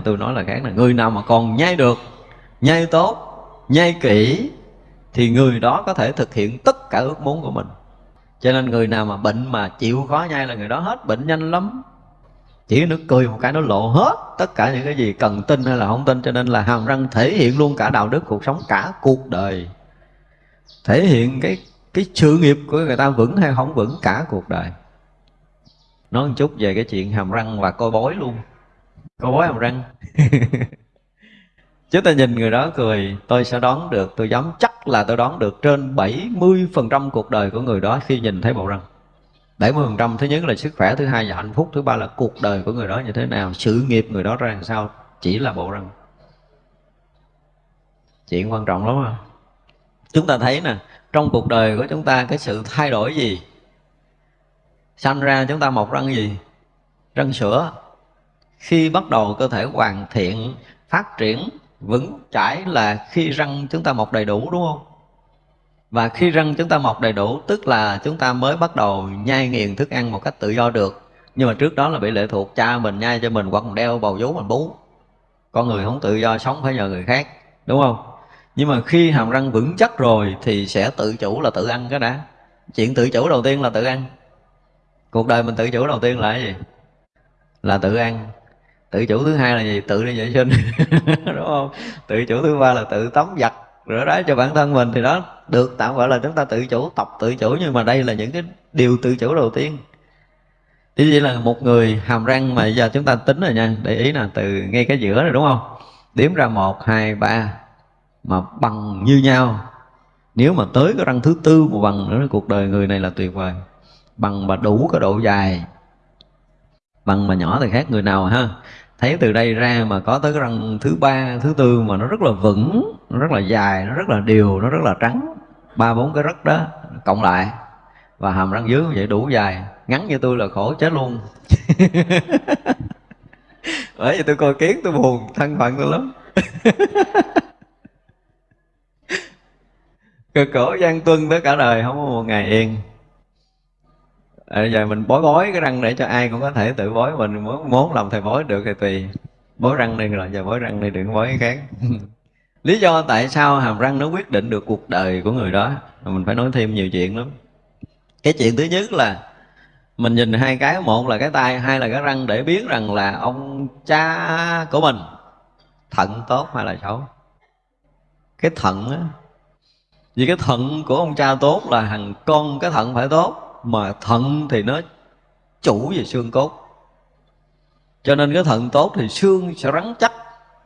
tôi nói là khác là người nào mà còn nhai được, nhai tốt, nhai kỹ thì người đó có thể thực hiện tất cả ước muốn của mình. Cho nên người nào mà bệnh mà chịu khó nhai là người đó hết, bệnh nhanh lắm. Chỉ nước cười một cái nó lộ hết tất cả những cái gì cần tin hay là không tin, cho nên là hàm răng thể hiện luôn cả đạo đức cuộc sống, cả cuộc đời. Thể hiện cái cái sự nghiệp của người ta vững hay không vững, cả cuộc đời. Nói một chút về cái chuyện hàm răng và coi bói luôn có bói hàm răng. Chúng ta nhìn người đó cười, tôi sẽ đoán được, tôi dám chắc là tôi đoán được trên 70% cuộc đời của người đó khi nhìn thấy bộ răng. 70% thứ nhất là sức khỏe, thứ hai là hạnh phúc, thứ ba là cuộc đời của người đó như thế nào, sự nghiệp người đó ra làm sao, chỉ là bộ răng. Chuyện quan trọng lắm không chúng ta thấy nè, trong cuộc đời của chúng ta cái sự thay đổi gì? Sanh ra chúng ta mọc răng gì? Răng sữa khi bắt đầu cơ thể hoàn thiện, phát triển, vững chãi là khi răng chúng ta mọc đầy đủ, đúng không? Và khi răng chúng ta mọc đầy đủ, tức là chúng ta mới bắt đầu nhai nghiền thức ăn một cách tự do được. Nhưng mà trước đó là bị lệ thuộc, cha mình nhai cho mình, hoặc đeo bầu vú mình bú. Con người không tự do sống, phải nhờ người khác, đúng không? Nhưng mà khi hàm răng vững chắc rồi thì sẽ tự chủ là tự ăn cái đã. Chuyện tự chủ đầu tiên là tự ăn. Cuộc đời mình tự chủ đầu tiên là cái gì? Là tự ăn tự chủ thứ hai là gì? Tự đi vệ sinh đúng không? Tự chủ thứ ba là tự tắm giặt rửa ráy cho bản thân mình. Thì đó được tạm gọi là chúng ta tự chủ tập tự chủ. Nhưng mà đây là những cái điều tự chủ đầu tiên. Thế chỉ là một người hàm răng mà giờ chúng ta tính rồi nha. Để ý là từ ngay cái giữa này đúng không? Đếm ra một, hai, ba Mà bằng như nhau. Nếu mà tới cái răng thứ tư mà bằng nữa Cuộc đời người này là tuyệt vời. Bằng mà đủ cái độ dài. Bằng mà nhỏ thì khác người nào ha? Thấy từ đây ra mà có tới cái răng thứ ba, thứ tư mà nó rất là vững, nó rất là dài, nó rất là đều, nó rất là trắng. Ba, bốn cái rất đó cộng lại. Và hàm răng dưới vậy, đủ dài. Ngắn như tôi là khổ chết luôn. Bởi vì tôi coi kiến, tôi buồn, thân phận tôi lắm. Cực khổ gian tuân tới cả đời, không có một ngày yên à, giờ mình bói bói cái răng để cho ai cũng có thể tự bói mình. Muốn muốn làm thầy bói được thì tùy. Bói răng đi rồi giờ bói răng đi đừng bói cái khác. Lý do tại sao hàm răng nó quyết định được cuộc đời của người đó mình phải nói thêm nhiều chuyện lắm. Cái chuyện thứ nhất là mình nhìn hai cái một là cái tay hai là cái răng để biết rằng là ông cha của mình thận tốt hay là xấu. Cái thận á vì cái thận của ông cha tốt là thằng con cái thận phải tốt mà thận thì nó chủ về xương cốt. Cho nên cái thận tốt thì xương sẽ rắn chắc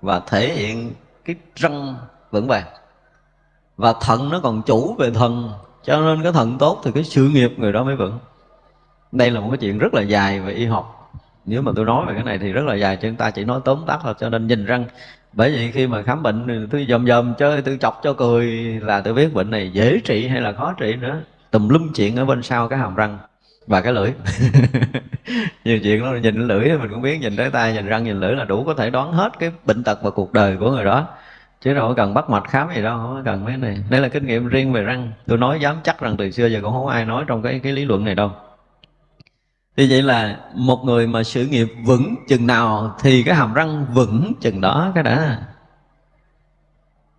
và thể hiện cái răng vững vàng. Và thận nó còn chủ về thần, cho nên cái thận tốt thì cái sự nghiệp người đó mới vững. Đây là một cái chuyện rất là dài về y học. Nếu mà tôi nói về cái này thì rất là dài chúng ta chỉ nói tóm tắt thôi. Cho nên nhìn răng, bởi vì khi mà khám bệnh, tôi dòm dòm chơi, tôi chọc cho cười là tôi biết bệnh này dễ trị hay là khó trị nữa tùm lum chuyện ở bên sau cái hàm răng và cái lưỡi. Nhiều chuyện đó nhìn lưỡi mình cũng biết, nhìn tới tay, nhìn răng, nhìn lưỡi là đủ có thể đoán hết cái bệnh tật và cuộc đời của người đó. Chứ đâu có cần bắt mạch khám gì đâu, không cần mấy này. Đây là kinh nghiệm riêng về răng. Tôi nói dám chắc rằng từ xưa giờ cũng không ai nói trong cái cái lý luận này đâu. Thì vậy là một người mà sự nghiệp vững chừng nào thì cái hàm răng vững chừng đó cái đã.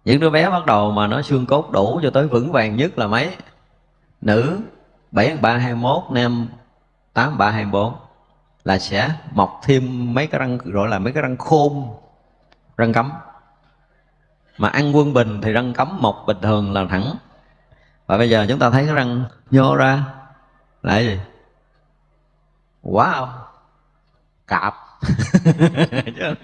Những đứa bé bắt đầu mà nó xương cốt đủ cho tới vững vàng nhất là mấy? Nữ 7321 nam 8324 là sẽ mọc thêm mấy cái răng, gọi là mấy cái răng khôn, răng cấm. Mà ăn quân bình thì răng cấm, mọc bình thường là thẳng. Và bây giờ chúng ta thấy cái răng nhô ra, là gì? Quá wow, cạp.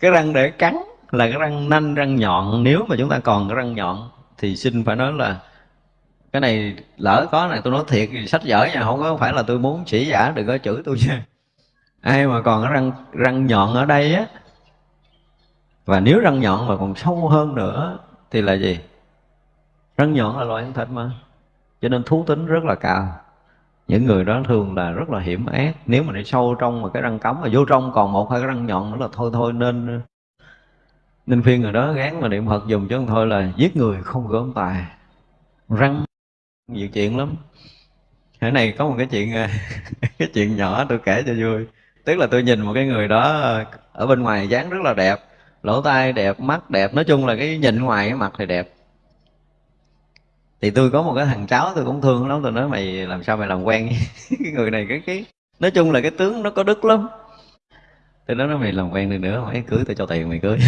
Cái răng để cắn là cái răng nanh, răng nhọn. Nếu mà chúng ta còn cái răng nhọn thì xin phải nói là cái này lỡ có này, tôi nói thiệt, sách vở nha, không có phải là tôi muốn chỉ giả, đừng có chửi tôi nha. Ai mà còn cái răng răng nhọn ở đây á? Và nếu răng nhọn mà còn sâu hơn nữa, thì là gì? Răng nhọn là loại ăn thịt mà. Cho nên thú tính rất là cao. Những người đó thường là rất là hiểm ác. Nếu mà để sâu trong mà cái răng cấm, mà vô trong còn một hai cái răng nhọn nữa là thôi thôi, nên nên phiên người đó gán mà niệm phật dùng chứ không thôi là giết người không gớm tài. Răng nhiều chuyện lắm thế này có một cái chuyện cái chuyện nhỏ tôi kể cho vui tức là tôi nhìn một cái người đó ở bên ngoài dáng rất là đẹp lỗ tai đẹp mắt đẹp nói chung là cái nhìn ngoài cái mặt thì đẹp thì tôi có một cái thằng cháu tôi cũng thương lắm tôi nói mày làm sao mày làm quen cái người này cái cái nói chung là cái tướng nó có đức lắm tôi nói mày làm quen đi nữa mày cưới tôi cho tiền mày cưới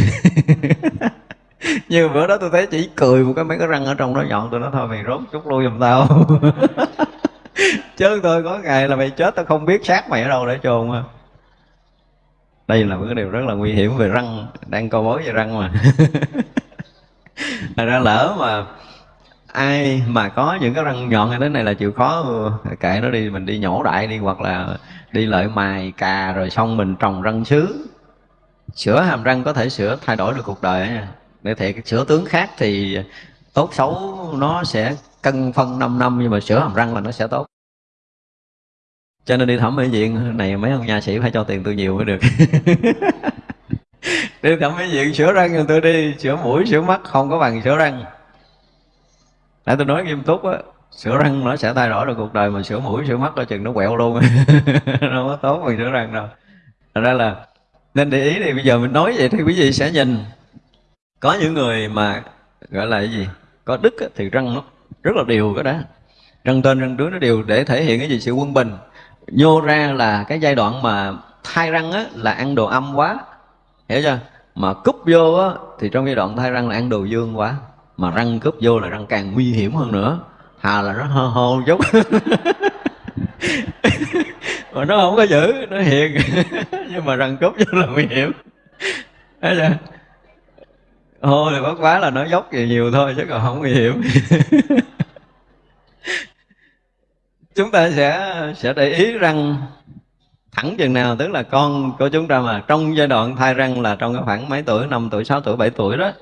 như bữa đó tôi thấy chỉ cười một cái, mấy cái răng ở trong đó nhọn tôi nói thôi, mày rốt chút lui giùm tao. Chứ tôi có ngày là mày chết, tao không biết xác mày ở đâu để chôn à đây là một cái điều rất là nguy hiểm về răng, đang câu bối về răng mà. Thật ra lỡ mà ai mà có những cái răng nhọn như thế này là chịu khó, kệ nó đi, mình đi nhổ đại đi, hoặc là đi lợi mài cà rồi xong mình trồng răng sứ. Sửa hàm răng có thể sửa thay đổi được cuộc đời nha để thiệt sửa tướng khác thì tốt xấu nó sẽ cân phân 5 năm nhưng mà sửa hàm răng là nó sẽ tốt. Cho nên đi thẩm mỹ viện này mấy ông nha sĩ phải cho tiền tôi nhiều mới được. Đi thẩm mỹ viện sửa răng rồi tôi đi sửa mũi sửa mắt không có bằng sửa răng. Để tôi nói nghiêm túc á Sửa răng nó sẽ thay đổi được cuộc đời Mà sửa mũi, sửa mắt coi chừng nó quẹo luôn. Nó có tốt bằng sửa răng đâu. Thật ra là Nên để ý thì bây giờ mình nói vậy Thì quý vị sẽ nhìn. Có những người mà gọi là cái gì? Có đức á, thì răng nó rất là đều cái đó. Răng tên răng đứa nó đều Để thể hiện cái gì? Sự quân bình. Nhô ra là cái giai đoạn mà Thai răng á, là ăn đồ âm quá. Hiểu chưa? Mà cúp vô á, thì trong giai đoạn thai răng là ăn đồ dương quá. Mà răng cướp vô là răng càng nguy hiểm hơn nữa. Hà là nó hơ hô chút mà nó không có giữ nó hiền. Nhưng mà răng cướp vô là nguy hiểm. Thấy chưa? Ô thì bất quá là nó dốc gì nhiều thôi chứ còn không nguy hiểm chúng ta sẽ sẽ để ý răng thẳng chừng nào, tức là con của chúng ta mà trong giai đoạn thai răng là trong cái khoảng mấy tuổi, năm tuổi 6 tuổi 7 tuổi đó,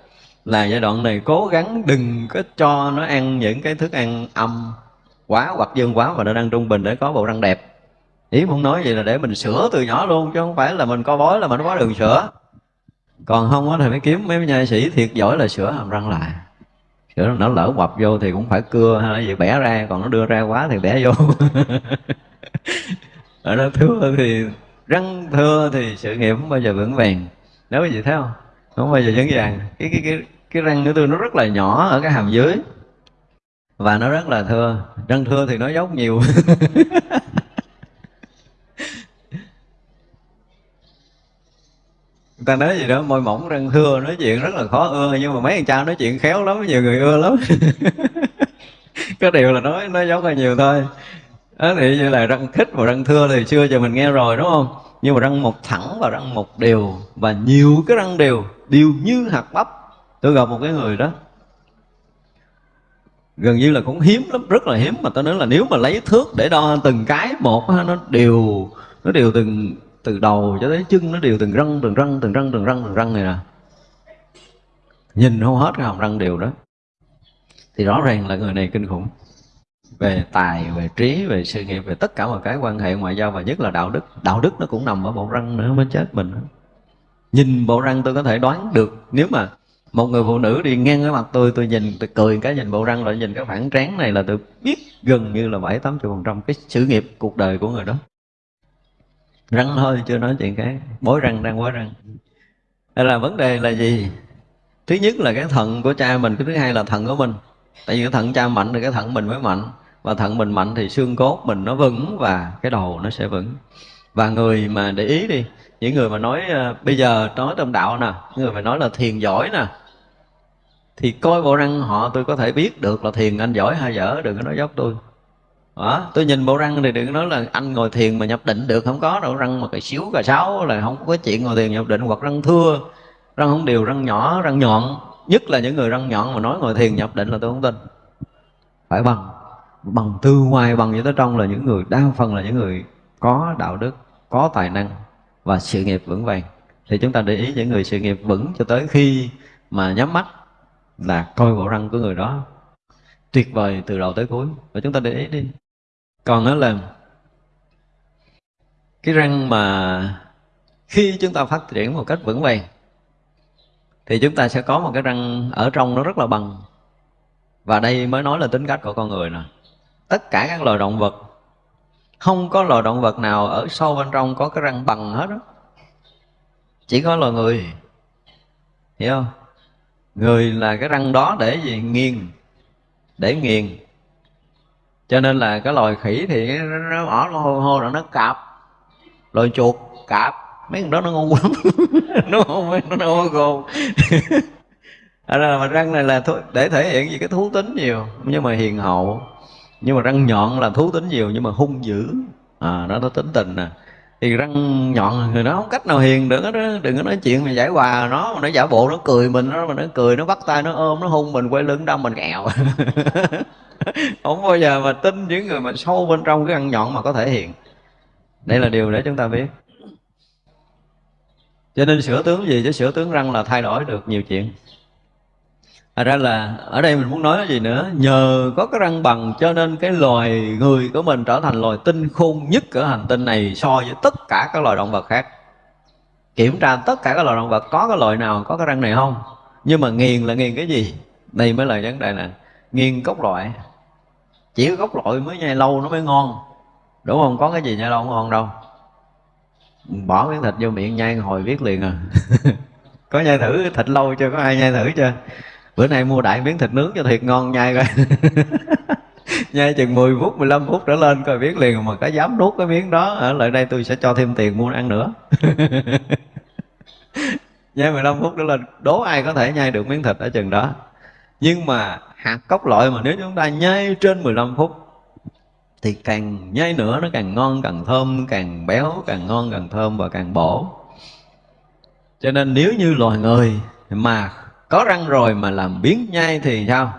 là giai đoạn này cố gắng đừng có cho nó ăn những cái thức ăn âm quá hoặc dương quá và nó đang trung bình để có bộ răng đẹp. Ý muốn nói vậy là để mình sửa từ nhỏ luôn, chứ không phải là mình co bói, là mình có đường sửa còn không á thì mới kiếm mấy nhai sĩ thiệt giỏi là sửa hàm răng lại. Sửa nó lỡ bập vô thì cũng phải cưa hay là gì bẻ ra, còn nó đưa ra quá thì bẻ vô. Ở đó thưa thì, răng thưa thì sự nghiệp không bao giờ vững vàng. Nếu quý thấy không? Không bao giờ vững vàng. Cái cái cái cái răng của tôi nó rất là nhỏ ở cái hàm dưới. Và nó rất là thưa. Răng thưa thì nó dốc nhiều. ta nói gì đó, môi mỏng răng thưa nói chuyện rất là khó ưa, nhưng mà mấy anh cha nói chuyện khéo lắm, nhiều người ưa lắm. Có điều là nói nó giống hơi nhiều thôi. Đó, thì như là răng khích và răng thưa thì xưa giờ mình nghe rồi, đúng không? Nhưng mà răng một thẳng và răng một đều, và nhiều cái răng đều đều như hạt bắp. Tôi gặp một cái người đó, gần như là cũng hiếm lắm, rất là hiếm, mà tôi nói là nếu mà lấy thước để đo từng cái, một nó đều nó đều từng từ đầu cho tới chân nó đều từng răng từng răng từng răng từng răng từng răng này nè. Nhìn không hết cái hàm răng đều đó. Thì rõ ràng là người này kinh khủng. Về tài, về trí, về sự nghiệp, về tất cả mọi cái quan hệ ngoại giao và nhất là đạo đức. Đạo đức nó cũng nằm ở bộ răng nữa, mới chết mình nhìn bộ răng tôi có thể đoán được, nếu mà một người phụ nữ đi ngang cái mặt tôi tôi nhìn, tôi cười cái nhìn bộ răng rồi nhìn cái phản trán này là tôi biết gần như là bảy tám phần trăm cái sự nghiệp, cuộc đời của người đó răng thôi chưa nói chuyện cái bối răng đang bối răng. Đây là vấn đề là gì? Thứ nhất là cái thận của cha mình cái thứ hai là thận của mình. Tại vì cái thận cha mạnh thì cái thận mình mới mạnh và thận mình mạnh thì xương cốt mình nó vững và cái đầu nó sẽ vững. Và người mà để ý đi những người mà nói uh, bây giờ nói trong đạo nè người mà nói là thiền giỏi nè thì coi bộ răng họ tôi có thể biết được là thiền anh giỏi hay dở đừng có nói dốc tôi đó, tôi nhìn bộ răng thì đừng nói là anh ngồi thiền mà nhập định được không có đâu. Răng mà cái xíu cà sáu là không có chuyện ngồi thiền nhập định hoặc răng thưa. Răng không đều răng nhỏ răng nhọn. Nhất là những người răng nhọn mà nói ngồi thiền nhập định là tôi không tin. Phải bằng bằng từ ngoài bằng như tới trong là những người đa phần là những người có đạo đức có tài năng và sự nghiệp vững vàng. Thì chúng ta để ý những người sự nghiệp vững cho tới khi mà nhắm mắt là coi bộ răng của người đó tuyệt vời từ đầu tới cuối. Và chúng ta để ý đi còn đó là cái răng mà khi chúng ta phát triển một cách vững vàng, thì chúng ta sẽ có một cái răng ở trong nó rất là bằng. Và đây mới nói là tính cách của con người nè. Tất cả các loài động vật, không có loài động vật nào ở sâu bên trong có cái răng bằng hết đó chỉ có loài người, hiểu không? Người là cái răng đó để gì? Nghiền, để nghiền cho nên là cái loài khỉ thì nó bỏ nó hô hô là nó cạp. Loài chuột cạp. Mấy con đó nó ngu lắm. Nó không nó ngu gồm. À, mà răng này là để thể hiện gì cái thú tính nhiều nhưng mà hiền hậu. Nhưng mà răng nhọn là thú tính nhiều nhưng mà hung dữ. À nó nó tính tình nè. Thì răng nhọn người nó không cách nào hiền được đó đừng có nói chuyện mà giải hòa nó mà nó giả bộ nó cười mình nó mà nó cười nó bắt tay nó ôm nó hung mình quay lưng đâm mình kẹo. không bao giờ mà tin những người mà sâu bên trong cái răng nhọn mà có thể hiện. Đây là điều để chúng ta biết. Cho nên sửa tướng gì chứ sửa tướng răng là thay đổi được nhiều chuyện. Thật ra là ở đây mình muốn nói gì nữa? Nhờ có cái răng bằng cho nên cái loài người của mình trở thành loài tinh khôn nhất ở hành tinh này so với tất cả các loài động vật khác. Kiểm tra tất cả các loài động vật có cái loài nào có cái răng này không? Nhưng mà nghiền là nghiền cái gì? Đây mới là vấn đề nè. Nghiền cốc loại. Chỉ có gốc loại mới nhai lâu nó mới ngon. Đúng không? Có cái gì nhai lâu không ngon đâu. Bỏ miếng thịt vô miệng nhai hồi biết liền à. Có nhai thử thịt lâu chưa? Có ai nhai thử chưa? bữa nay mua đại miếng thịt nướng cho thiệt ngon, nhai coi. Nhai chừng 10 phút 15 phút trở lên coi biết liền. Mà có dám nuốt cái miếng đó, ở lại đây tôi sẽ cho thêm tiền mua ăn nữa. Nhai 15 phút trở lên. Đố ai có thể nhai được miếng thịt ở chừng đó? Nhưng mà hạt cốc loại mà nếu chúng ta nhai trên 15 phút thì càng nhai nữa nó càng ngon càng thơm càng béo càng ngon càng thơm và càng bổ. Cho nên nếu như loài người mà có răng rồi mà làm biến nhai thì sao?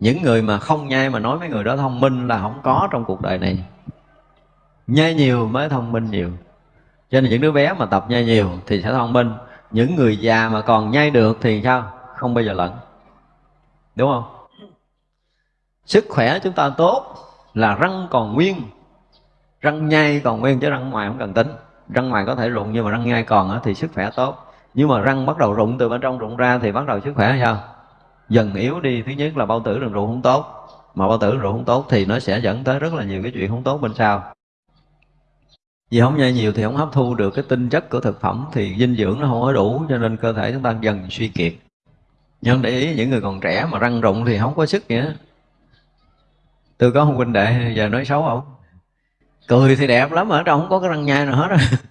Những người mà không nhai mà nói mấy người đó thông minh là không có trong cuộc đời này. Nhai nhiều mới thông minh nhiều. Cho nên những đứa bé mà tập nhai nhiều thì sẽ thông minh. Những người già mà còn nhai được thì sao không bao giờ lẫn đúng không? Sức khỏe chúng ta tốt là răng còn nguyên. Răng nhai còn nguyên chứ răng ngoài không cần tính. Răng ngoài có thể rụng nhưng mà răng nhai còn thì sức khỏe tốt. Nhưng mà răng bắt đầu rụng, từ bên trong rụng ra thì bắt đầu sức khỏe sao? Dần yếu đi. Thứ nhất là bao tử đường ruột không tốt. Mà bao tử đường ruột không tốt thì nó sẽ dẫn tới rất là nhiều cái chuyện không tốt bên sau. Vì không nhai nhiều thì không hấp thu được cái tinh chất của thực phẩm thì dinh dưỡng nó không có đủ cho nên cơ thể chúng ta dần suy kiệt nhưng để ý những người còn trẻ mà răng rụng thì không có sức nữa tôi có một huynh đệ giờ nói xấu không cười thì đẹp lắm mà ở trong không có cái răng nhai nào hết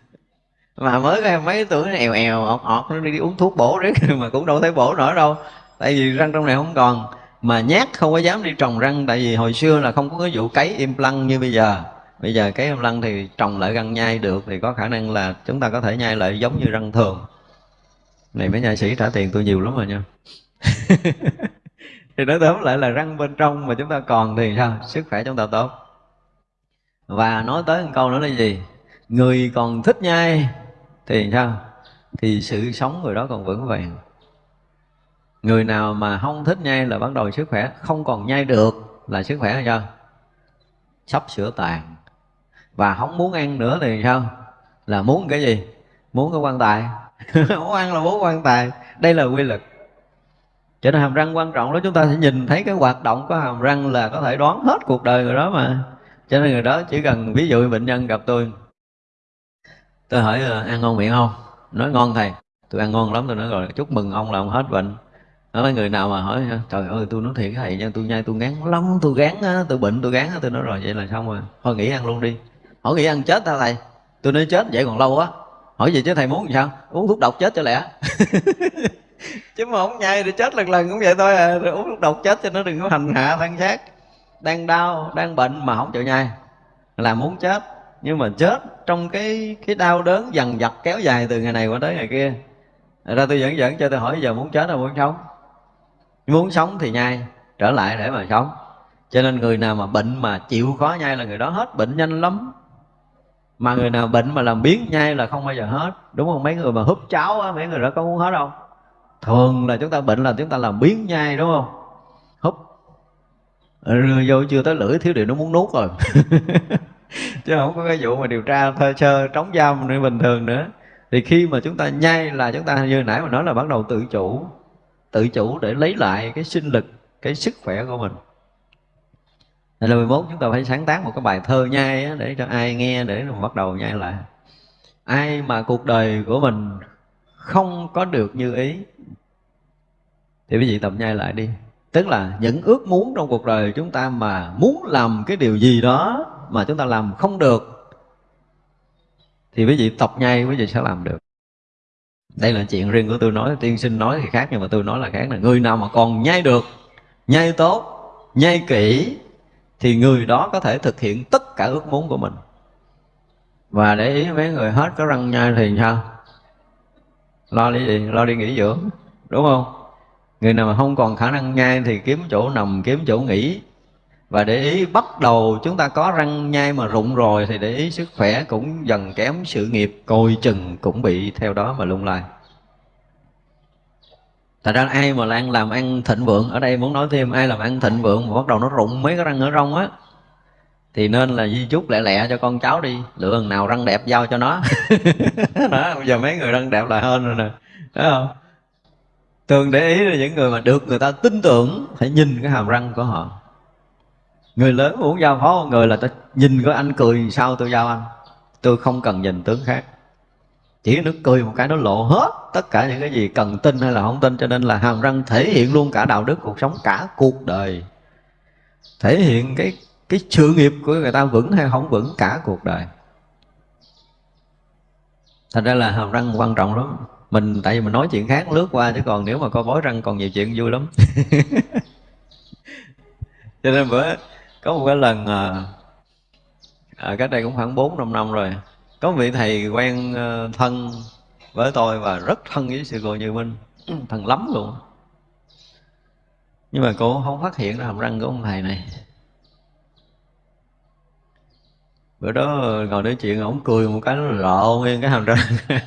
mà mới cái mấy tuổi nó èo èo ọt ọt nó đi, uống thuốc bổ đấy mà cũng đâu thấy bổ nổi đâu. Tại vì răng trong này không còn. Mà nhát không có dám đi trồng răng tại vì hồi xưa là không có cái vụ cấy im lăng như bây giờ. Bây giờ cái im lăng thì trồng lại răng nhai được thì có khả năng là chúng ta có thể nhai lại giống như răng thường này mấy nhà sĩ trả tiền tôi nhiều lắm rồi nha. Thì nói tóm lại là răng bên trong mà chúng ta còn thì sao? Sức khỏe chúng ta tốt. Và nói tới một câu nữa là gì? Người còn thích nhai thì sao? Thì sự sống người đó còn vững vàng. Người nào mà không thích nhai là bắt đầu sức khỏe không còn nhai được là sức khỏe là sao? Sắp sửa tàn. Và không muốn ăn nữa thì sao? Là muốn cái gì? Muốn cái quan tài muốn ăn là bố quan tài. Đây là quy luật. Cho nên hàm răng quan trọng đó, chúng ta sẽ nhìn thấy cái hoạt động của hàm răng là có thể đoán hết cuộc đời người đó mà. Cho nên người đó chỉ cần ví dụ bệnh nhân gặp tôi. Tôi hỏi ờ, ăn ngon miệng không? Nói, ngon thầy. Tôi ăn ngon lắm, tôi nói, rồi, chúc mừng ông là ông hết bệnh. Nói người nào mà hỏi ờ, trời ơi, tôi nói thiệt thầy nha, tôi nhai tôi ngán lắm, tôi gán tôi bệnh, tôi gán tôi nói, rồi, vậy là xong rồi. Thôi nghỉ ăn luôn đi. Hỏi nghỉ ăn chết ta thầy? Tôi nói, chết vậy còn lâu quá hỏi gì chứ, thầy muốn làm sao? Uống thuốc độc chết cho lẽ chứ mà không nhai thì chết lần lần cũng vậy thôi à. Rồi uống thuốc độc chết cho nó đừng có hành hạ thân xác. Đang đau, đang bệnh mà không chịu nhai. Là muốn chết, nhưng mà chết trong cái cái đau đớn dằn vặt kéo dài từ ngày này qua tới ngày kia. Thật ra tôi dẫn dẫn cho tôi hỏi giờ muốn chết hay muốn sống. Muốn sống thì nhai, trở lại để mà sống. Cho nên người nào mà bệnh mà chịu khó nhai là người đó hết, bệnh nhanh lắm mà người nào bệnh mà làm biến nhai là không bao giờ hết. Đúng không? Mấy người mà húp cháo á, mấy người đó có muốn hết không? Thường là chúng ta bệnh là chúng ta làm biến nhai, đúng không? Húp. Ừ, vô chưa tới lưỡi, thiếu điều nó muốn nuốt rồi. Chứ không có cái vụ mà điều tra thơ sơ, trống giam nữa bình thường nữa. Thì khi mà chúng ta nhai là chúng ta như nãy mà nói là bắt đầu tự chủ. Tự chủ để lấy lại cái sinh lực, cái sức khỏe của mình là 11 chúng ta phải sáng tác một cái bài thơ nhai á, để cho ai nghe để mà bắt đầu nhai lại. Ai mà cuộc đời của mình không có được như ý thì quý vị tập nhai lại đi. Tức là những ước muốn trong cuộc đời chúng ta mà muốn làm cái điều gì đó mà chúng ta làm không được thì quý vị tập nhai quý vị sẽ làm được. Đây là chuyện riêng của tôi nói tiên sinh nói thì khác nhưng mà tôi nói là khác là người nào mà còn nhai được nhai tốt nhai kỹ thì người đó có thể thực hiện tất cả ước muốn của mình. Và để ý mấy người hết có răng nhai thì sao? Lo đi gì lo đi nghỉ dưỡng, đúng không? Người nào mà không còn khả năng nhai thì kiếm chỗ nằm, kiếm chỗ nghỉ. Và để ý bắt đầu chúng ta có răng nhai mà rụng rồi thì để ý sức khỏe cũng dần kém, sự nghiệp coi chừng cũng bị theo đó mà lung lay. Thật ra ai mà đang làm ăn thịnh vượng? Ở đây muốn nói thêm ai làm ăn thịnh vượng Mà bắt đầu nó rụng mấy cái răng ở rong á Thì nên là di chúc lẹ lẹ cho con cháu đi Lựa lần nào răng đẹp giao cho nó. Đó, Bây giờ mấy người răng đẹp là hơn rồi nè. Thấy không? Thường để ý là những người mà được người ta tin tưởng Phải nhìn cái hàm răng của họ. Người lớn muốn giao phó một người là ta nhìn có anh cười sao tôi giao anh. Tôi không cần nhìn tướng khác chỉ nước cười một cái nó lộ hết tất cả những cái gì cần tin hay là không tin cho nên là hàm răng thể hiện luôn cả đạo đức cuộc sống cả cuộc đời. Thể hiện cái cái sự nghiệp của người ta vững hay không vững cả cuộc đời. Thành ra là hàm răng quan trọng lắm. Mình tại vì mình nói chuyện khác lướt qua chứ còn nếu mà có bói răng còn nhiều chuyện vui lắm. Cho nên bữa có một cái lần à, à, cách đây cũng khoảng bốn năm năm rồi có vị thầy quen ờ, thân với tôi và rất thân với sư cô Như Minh. Thân lắm luôn. Nhưng mà cô không phát hiện ra hàm răng của ông thầy này. Bữa đó ngồi nói chuyện ổng cười một cái nó lộ nguyên cái hàm răng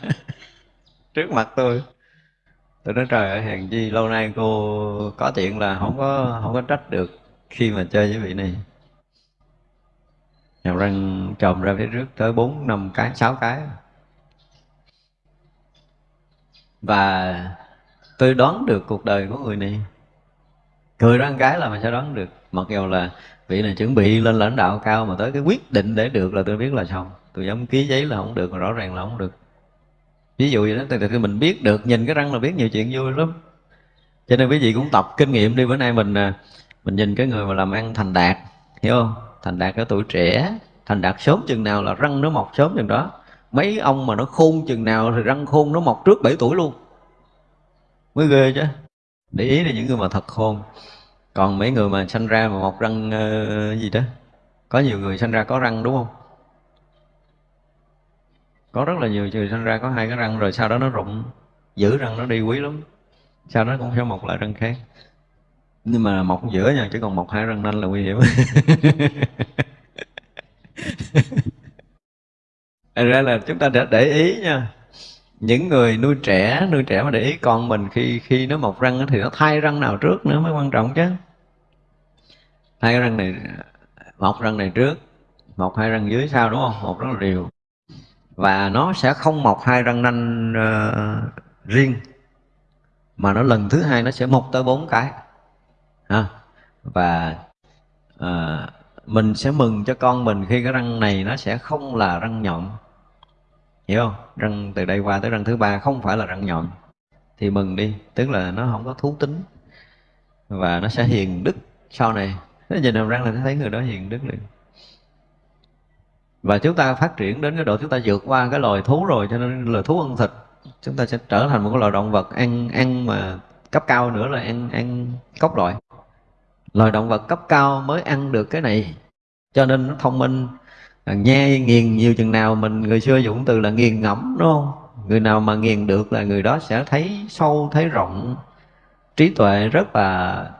trước mặt tôi. Tôi nói trời ơi hèn chi lâu nay cô có chuyện là không có không có trách được khi mà chơi với vị này hàm răng trồng ra phía trước tới bốn, năm cái, sáu cái. Và tôi đoán được cuộc đời của người này. Cười ra cái là mình sẽ đoán được? Mặc dù là vị này chuẩn bị lên lãnh đạo cao mà tới cái quyết định để được là tôi biết là xong. Tôi dám ký giấy là không được rõ ràng là không được. Ví dụ vậy đó, từ khi mình biết được, nhìn cái răng là biết nhiều chuyện vui lắm. Cho nên quý vị cũng tập kinh nghiệm đi, bữa nay mình à, mình nhìn cái người mà làm ăn thành đạt, hiểu không? Thành đạt ở tuổi trẻ. Thành đạt sớm chừng nào là răng nó mọc sớm chừng đó. Mấy ông mà nó khôn chừng nào thì răng khôn nó mọc trước 7 tuổi luôn. Mới ghê chứ. Để ý là những người mà thật khôn. Còn mấy người mà sanh ra mà mọc răng uh, gì đó. Có nhiều người sanh ra có răng đúng không? Có rất là nhiều người sanh ra có hai cái răng rồi sau đó nó rụng. Giữ răng nó đi quý lắm. Sau đó cũng sẽ mọc lại răng khác nhưng mà mọc giữa nha chứ còn mọc hai răng nanh là nguy hiểm. Ra là chúng ta đã để ý nha. Những người nuôi trẻ nuôi trẻ mà để ý con mình khi khi nó mọc răng thì nó thay răng nào trước nữa mới quan trọng chứ. Thay cái răng này mọc răng này trước mọc hai răng dưới sau đúng không? Một rất là đều. Và nó sẽ không mọc hai răng nanh uh, riêng mà nó lần thứ hai nó sẽ mọc tới bốn cái ha? Và à, mình sẽ mừng cho con mình khi cái răng này nó sẽ không là răng nhọn. Hiểu không? Răng từ đây qua tới răng thứ ba không phải là răng nhọn. Thì mừng đi tức là nó không có thú tính. Và nó sẽ hiền đức sau này. Nó nhìn hàm răng là thấy người đó hiền đức liền. Và chúng ta phát triển đến cái độ chúng ta vượt qua cái loài thú rồi cho nên là thú ăn thịt. Chúng ta sẽ trở thành một cái loài động vật ăn ăn mà cấp cao nữa là ăn ăn cốc loại loài động vật cấp cao mới ăn được cái này. Cho nên nó thông minh. À, Nhai nghiền nhiều chừng nào mình, người xưa dùng từ là nghiền ngẫm, đúng không? Người nào mà nghiền được là người đó sẽ thấy sâu, thấy rộng, trí tuệ rất là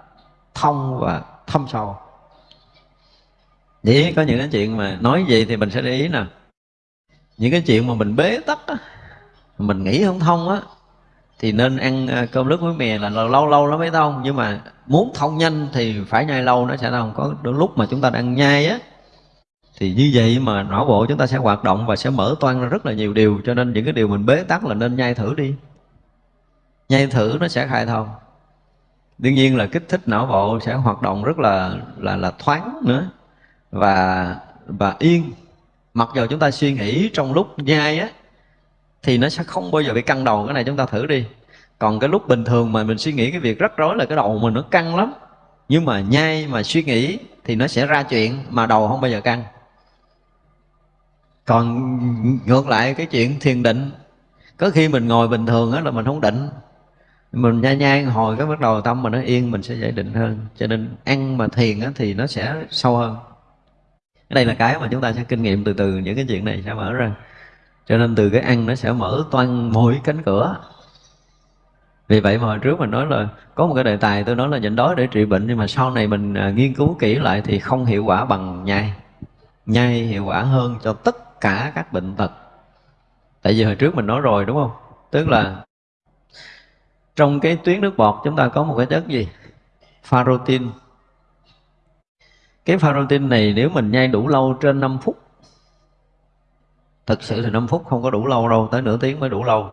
thông và thâm sâu. Vậy có những cái chuyện mà nói gì thì mình sẽ để ý nè. Những cái chuyện mà mình bế tắc á mình nghĩ không thông á thì nên ăn à, cơm nước với mè là lâu lâu nó mới thông nhưng mà muốn thông nhanh thì phải nhai lâu nó sẽ thông có đôi lúc mà chúng ta đang nhai á. Thì như vậy mà não bộ chúng ta sẽ hoạt động và sẽ mở toan ra rất là nhiều điều. Cho nên những cái điều mình bế tắc là nên nhai thử đi. Nhai thử nó sẽ khai thông. Đương nhiên là kích thích não bộ sẽ hoạt động rất là là là thoáng nữa. Và và yên. Mặc dù chúng ta suy nghĩ trong lúc nhai á thì nó sẽ không bao giờ bị căng đầu. Cái này chúng ta thử đi. Còn cái lúc bình thường mà mình suy nghĩ cái việc rắc rối là cái đầu mình nó căng lắm. Nhưng mà nhai mà suy nghĩ thì nó sẽ ra chuyện mà đầu không bao giờ căng. Còn ngược lại cái chuyện thiền định, có khi mình ngồi bình thường á là mình không định. Mình nhai nhai hồi cái bắt đầu tâm mình nó yên, mình sẽ dễ định hơn. Cho nên ăn mà thiền á thì nó sẽ sâu hơn. Cái đây là cái mà chúng ta sẽ kinh nghiệm từ từ những cái chuyện này sẽ mở ra cho nên từ cái ăn nó sẽ mở toan mỗi cánh cửa. Vì vậy mà hồi trước mình nói là có một cái đề tài tôi nói là nhịn đói để trị bệnh nhưng mà sau này mình à, nghiên cứu kỹ lại thì không hiệu quả bằng nhai. Nhai hiệu quả hơn cho tất cả các bệnh tật. Tại vì hồi trước mình nói rồi đúng không? Tức là trong cái tuyến nước bọt chúng ta có một cái chất gì? Pharotin. Cái pharotin này nếu mình nhai đủ lâu trên 5 phút Thực sự thì 5 phút không có đủ lâu đâu, Tới nửa tiếng mới đủ lâu.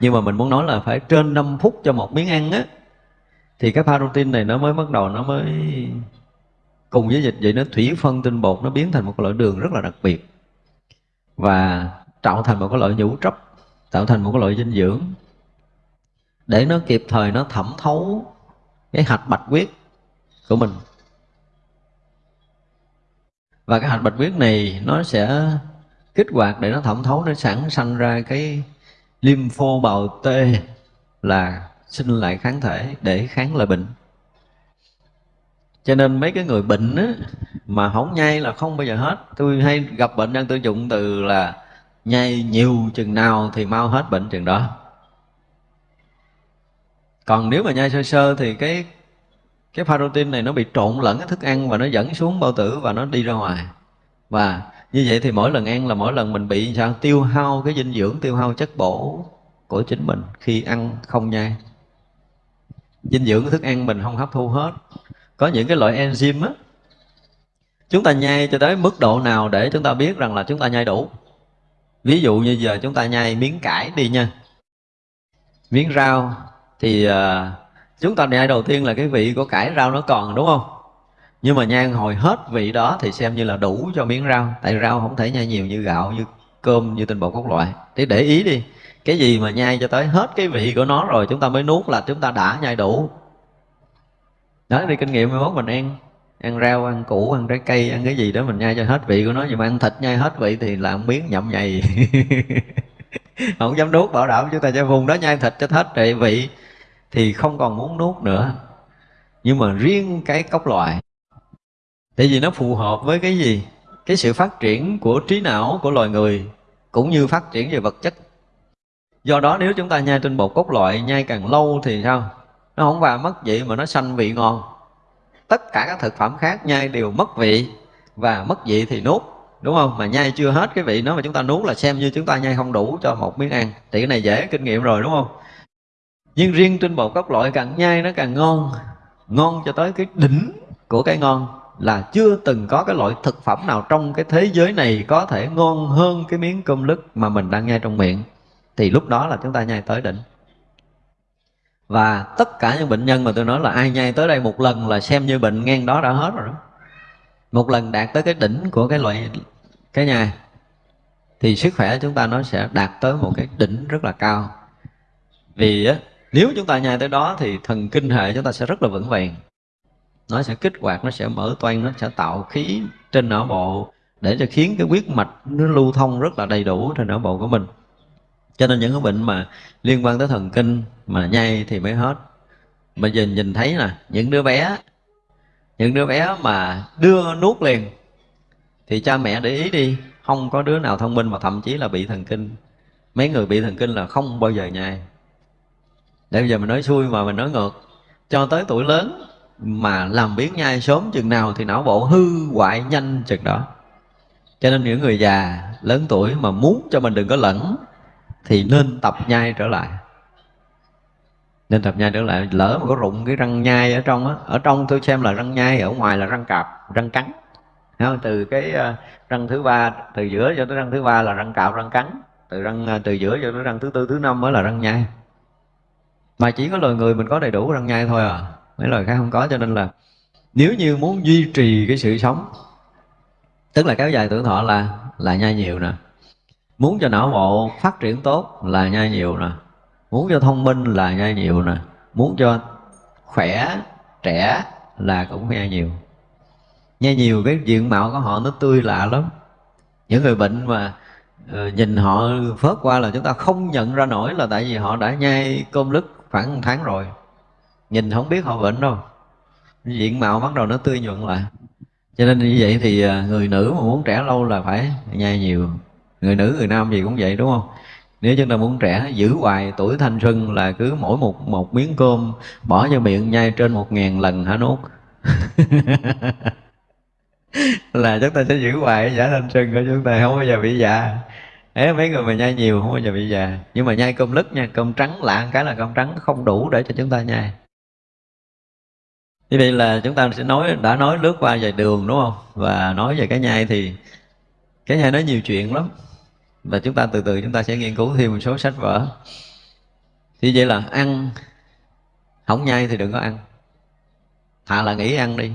Nhưng mà mình muốn nói là phải trên 5 phút cho một miếng ăn á. Thì cái protein này nó mới bắt đầu, Nó mới cùng với dịch vậy nó thủy phân tinh bột, Nó biến thành một loại đường rất là đặc biệt. Và tạo thành một cái loại nhũ trấp Tạo thành một cái loại dinh dưỡng. Để nó kịp thời nó thẩm thấu Cái hạch bạch huyết của mình. Và cái hạch bạch huyết này nó sẽ kích hoạt để nó thẩm thấu nó sản sanh ra cái lympho bào T là sinh lại kháng thể để kháng lại bệnh. Cho nên mấy cái người bệnh á, mà không nhai là không bao giờ hết. Tôi hay gặp bệnh nhân tôi dụng từ là nhai nhiều chừng nào thì mau hết bệnh chừng đó. Còn nếu mà nhai sơ sơ thì cái cái protein này nó bị trộn lẫn cái thức ăn và nó dẫn xuống bao tử và nó đi ra ngoài. Và như vậy thì mỗi lần ăn là mỗi lần mình bị sao? Tiêu hao cái dinh dưỡng tiêu hao chất bổ của chính mình khi ăn không nhai. Dinh dưỡng thức ăn mình không hấp thu hết. Có những cái loại enzyme á chúng ta nhai cho tới mức độ nào để chúng ta biết rằng là chúng ta nhai đủ? Ví dụ như giờ chúng ta nhai miếng cải đi nha. Miếng rau thì uh, chúng ta nhai đầu tiên là cái vị của cải rau nó còn đúng không? Nhưng mà nhai hồi hết vị đó thì xem như là đủ cho miếng rau. Tại rau không thể nhai nhiều như gạo, như cơm, như tinh bột các loại. Thế để ý đi, cái gì mà nhai cho tới hết cái vị của nó rồi chúng ta mới nuốt là chúng ta đã nhai đủ. Đó đi kinh nghiệm mai mốt, mình ăn ăn rau, ăn củ, ăn trái cây, ăn cái gì đó mình nhai cho hết vị của nó. Nhưng mà ăn thịt nhai hết vị thì là miếng nhậm nhầy. Không dám nuốt, bảo đảm chúng ta cho vùng đó nhai thịt cho hết vị, thì không còn muốn nuốt nữa. Nhưng mà riêng cái cốc loại tại vì nó phù hợp với cái gì? Cái sự phát triển của trí não của loài người, cũng như phát triển về vật chất. Do đó nếu chúng ta nhai trên bột cốt loại, nhai càng lâu thì sao? Nó không vào mất vị mà nó sanh vị ngon. Tất cả các thực phẩm khác nhai đều mất vị, và mất vị thì nuốt, đúng không? Mà nhai chưa hết cái vị nó mà chúng ta nuốt là xem như chúng ta nhai không đủ cho một miếng ăn. Thì cái này dễ kinh nghiệm rồi, đúng không? Nhưng riêng trên bột cốt loại càng nhai nó càng ngon ngon cho tới cái đỉnh của cái ngon là chưa từng có cái loại thực phẩm nào trong cái thế giới này có thể ngon hơn cái miếng cơm lứt mà mình đang nhai trong miệng. Thì lúc đó là chúng ta nhai tới đỉnh. Và tất cả những bệnh nhân mà tôi nói là ai nhai tới đây một lần là xem như bệnh ngang đó đã hết rồi đó. Một lần đạt tới cái đỉnh của cái loại cái nhai thì sức khỏe chúng ta nó sẽ đạt tới một cái đỉnh rất là cao. Vì á, nếu chúng ta nhai tới đó thì thần kinh hệ chúng ta sẽ rất là vững vàng nó sẽ kích hoạt, nó sẽ mở toan nó sẽ tạo khí trên não bộ để cho khiến cái huyết mạch nó lưu thông rất là đầy đủ trên não bộ của mình. Cho nên những cái bệnh mà liên quan tới thần kinh mà nhai thì mới hết. Bây giờ nhìn thấy nè, những đứa bé, những đứa bé mà đưa nuốt liền thì cha mẹ để ý đi, không có đứa nào thông minh mà thậm chí là bị thần kinh. Mấy người bị thần kinh là không bao giờ nhai. Để bây giờ mình nói xui mà mình nói ngược, cho tới tuổi lớn mà làm biến nhai sớm chừng nào thì não bộ hư hoại nhanh chừng đó. Cho nên những người già lớn tuổi mà muốn cho mình đừng có lẫn thì nên tập nhai trở lại. Nên tập nhai trở lại, lỡ mà có rụng cái răng nhai ở trong á, ở trong tôi xem là răng nhai, ở ngoài là răng cạp, răng cắn. Không? từ cái ờ, răng thứ ba, từ giữa cho tới răng thứ ba là răng cạp, răng cắn. Từ răng ờ, từ giữa cho tới răng thứ tư, thứ năm mới là răng nhai. Mà chỉ có loài người mình có đầy đủ răng nhai thôi à mấy loài khác không có, cho nên là nếu như muốn duy trì cái sự sống, tức là kéo dài tuổi thọ là là nhai nhiều nè. Muốn cho não bộ phát triển tốt là nhai nhiều nè. Muốn cho thông minh là nhai nhiều nè. Muốn cho khỏe, trẻ là cũng nhai nhiều. Nhai nhiều cái diện mạo của họ nó tươi lạ lắm. Những người bệnh mà ờ, nhìn họ phớt qua là chúng ta không nhận ra nổi là tại vì họ đã nhai cơm lứt khoảng một tháng rồi nhìn không biết họ bệnh đâu. Diện mạo bắt đầu nó tươi nhuận lại. Cho nên như vậy thì à, người nữ mà muốn trẻ lâu là phải nhai nhiều. Người nữ người nam gì cũng vậy đúng không? Nếu chúng ta muốn trẻ giữ hoài tuổi thanh xuân là cứ mỗi một một miếng cơm bỏ vô miệng nhai trên một ngàn lần hả nuốt? Là chúng ta sẽ giữ hoài giả thanh xuân của chúng ta không bao giờ bị già. Đấy, mấy người mà nhai nhiều không bao giờ bị già. Nhưng mà nhai cơm lứt nha cơm trắng lạ cái là cơm trắng không đủ để cho chúng ta nhai như vậy là chúng ta sẽ nói, đã nói lướt qua về đường, đúng không? Và nói về cái nhai thì cái nhai nói nhiều chuyện lắm. Và chúng ta từ từ chúng ta sẽ nghiên cứu thêm một số sách vở. Thì vậy là ăn, không nhai thì đừng có ăn. Thà là nghỉ ăn đi.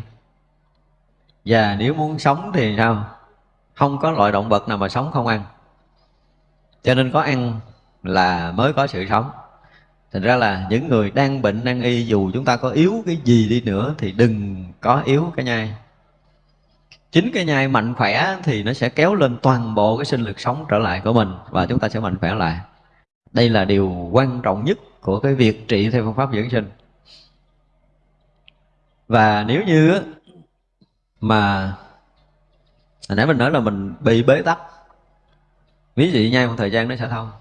Và nếu muốn sống thì sao? Không có loại động vật nào mà sống không ăn. Cho nên có ăn là mới có sự sống thành ra là những người đang bệnh, đang y, dù chúng ta có yếu cái gì đi nữa thì đừng có yếu cái nhai. Chính cái nhai mạnh khỏe thì nó sẽ kéo lên toàn bộ cái sinh lực sống trở lại của mình và chúng ta sẽ mạnh khỏe lại. Đây là điều quan trọng nhất của cái việc trị theo phương pháp dưỡng sinh. Và nếu như mà hồi nãy mình nói là mình bị bế tắc, ví dụ nhai một thời gian nó sẽ thông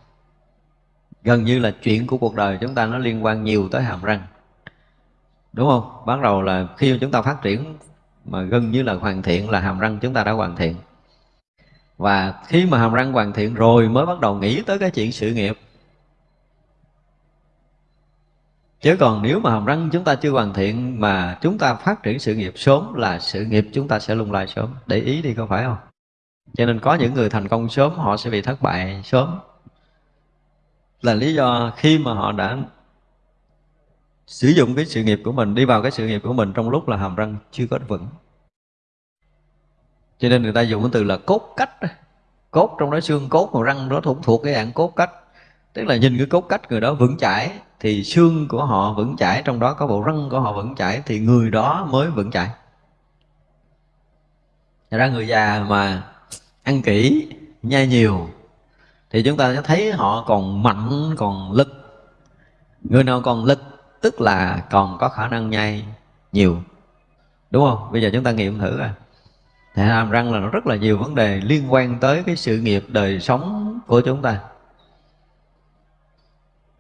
gần như là chuyện của cuộc đời chúng ta nó liên quan nhiều tới hàm răng. Đúng không? Bắt đầu là khi chúng ta phát triển mà gần như là hoàn thiện là hàm răng chúng ta đã hoàn thiện. Và khi mà hàm răng hoàn thiện rồi mới bắt đầu nghĩ tới cái chuyện sự nghiệp. Chứ còn nếu mà hàm răng chúng ta chưa hoàn thiện mà chúng ta phát triển sự nghiệp sớm là sự nghiệp chúng ta sẽ lung lay sớm. Để ý đi có phải không? Cho nên có những người thành công sớm, họ sẽ bị thất bại sớm là lý do khi mà họ đã sử dụng cái sự nghiệp của mình, đi vào cái sự nghiệp của mình trong lúc là hàm răng chưa có vững. Cho nên người ta dùng cái từ là cốt cách cốt trong đó xương, cốt mà răng nó thuộc thuộc cái dạng cốt cách. Tức là nhìn cái cốt cách người đó vững chãi, thì xương của họ vững chãi, trong đó có bộ răng của họ vững chãi, thì người đó mới vững chãi. Ra người già mà ăn kỹ, nhai nhiều thì chúng ta sẽ thấy họ còn mạnh, còn lực. Người nào còn lực, tức là còn có khả năng nhai nhiều. Đúng không? Bây giờ chúng ta nghiệm thử à thì hàm răng là nó rất là nhiều vấn đề liên quan tới cái sự nghiệp đời sống của chúng ta.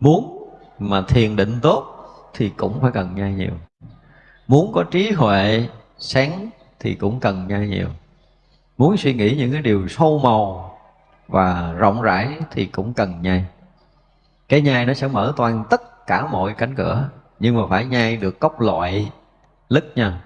Muốn mà thiền định tốt thì cũng phải cần nhai nhiều. Muốn có trí huệ sáng thì cũng cần nhai nhiều. Muốn suy nghĩ những cái điều sâu màu và rộng rãi thì cũng cần nhai. Cái nhai nó sẽ mở toàn tất cả mọi cánh cửa, nhưng mà phải nhai được cốc loại, lứt nha.